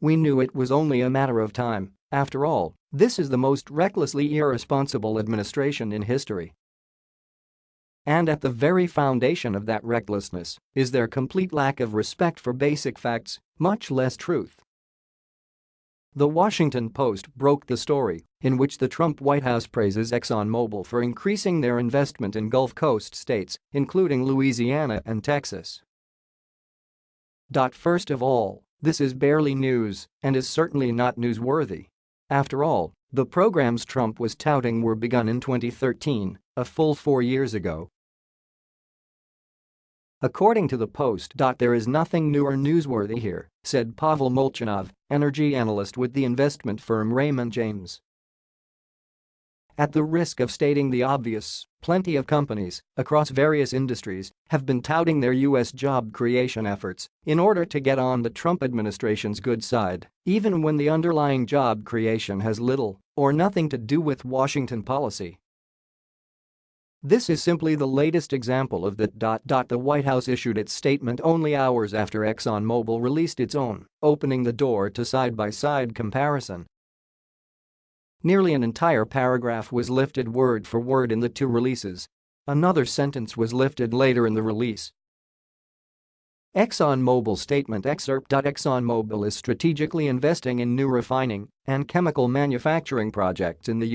We knew it was only a matter of time. After all, this is the most recklessly irresponsible administration in history. And at the very foundation of that recklessness is their complete lack of respect for basic facts, much less truth. The Washington Post broke the story, in which the Trump White House praises ExxonMobil for increasing their investment in Gulf Coast states, including Louisiana and Texas. First of all, this is barely news and is certainly not newsworthy. After all, the programs Trump was touting were begun in 2013, a full four years ago. According to the Post. There is nothing new or newsworthy here, said Pavel Molchanov, energy analyst with the investment firm Raymond James. At the risk of stating the obvious, plenty of companies across various industries have been touting their U.S. job creation efforts in order to get on the Trump administration's good side, even when the underlying job creation has little or nothing to do with Washington policy. This is simply the latest example of that. The White House issued its statement only hours after ExxonMobil released its own, opening the door to side-by-side -side comparison Nearly an entire paragraph was lifted word for word in the two releases. Another sentence was lifted later in the release. ExxonMobil statement excerpt. ExxonMobil is strategically investing in new refining and chemical manufacturing projects in the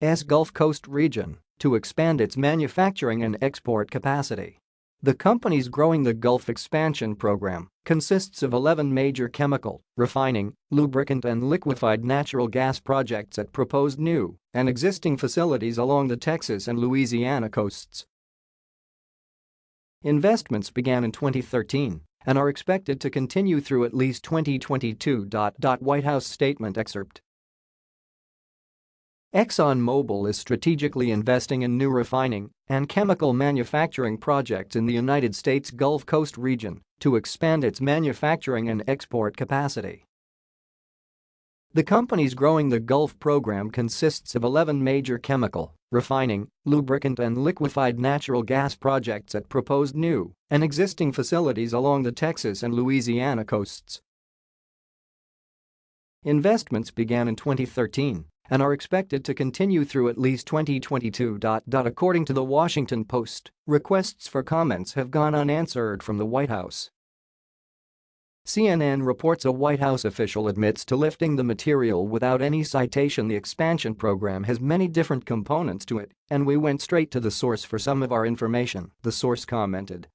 U.S. Gulf Coast region to expand its manufacturing and export capacity. The company's growing the Gulf expansion program consists of 11 major chemical, refining, lubricant and liquefied natural gas projects at proposed new and existing facilities along the Texas and Louisiana coasts. Investments began in 2013 and are expected to continue through at least 2022. White House statement excerpt ExxonMobil is strategically investing in new refining and chemical manufacturing projects in the United States Gulf Coast region to expand its manufacturing and export capacity. The company's growing the Gulf program consists of 11 major chemical, refining, lubricant and liquefied natural gas projects at proposed new and existing facilities along the Texas and Louisiana coasts. Investments began in 2013 and are expected to continue through at least 2022. According to the Washington Post, requests for comments have gone unanswered from the White House. CNN reports a White House official admits to lifting the material without any citation the expansion program has many different components to it, and we went straight to the source for some of our information, the source commented.